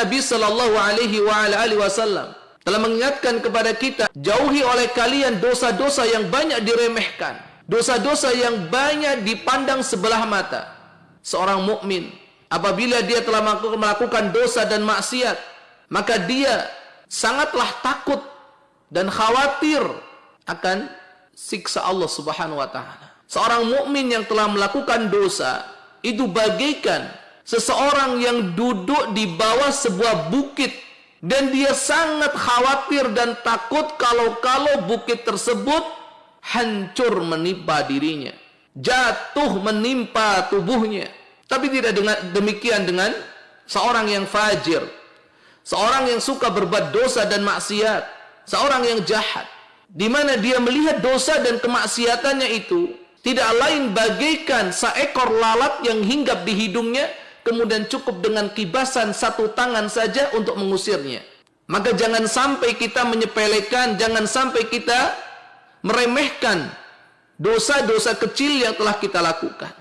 Nabi sallallahu alaihi wasallam telah mengingatkan kepada kita jauhi oleh kalian dosa-dosa yang banyak diremehkan, dosa-dosa yang banyak dipandang sebelah mata. Seorang mukmin apabila dia telah melakukan dosa dan maksiat, maka dia sangatlah takut dan khawatir akan siksa Allah Subhanahu wa taala. Seorang mukmin yang telah melakukan dosa itu bagaikan seseorang yang duduk di bawah sebuah bukit dan dia sangat khawatir dan takut kalau-kalau bukit tersebut hancur menimpa dirinya jatuh menimpa tubuhnya. Tapi tidak dengan demikian dengan seorang yang fajir seorang yang suka berbuat dosa dan maksiat seorang yang jahat. Di mana dia melihat dosa dan kemaksiatannya itu tidak lain bagaikan seekor lalat yang hinggap di hidungnya kemudian cukup dengan kibasan satu tangan saja untuk mengusirnya. Maka jangan sampai kita menyepelekan, jangan sampai kita meremehkan dosa-dosa kecil yang telah kita lakukan.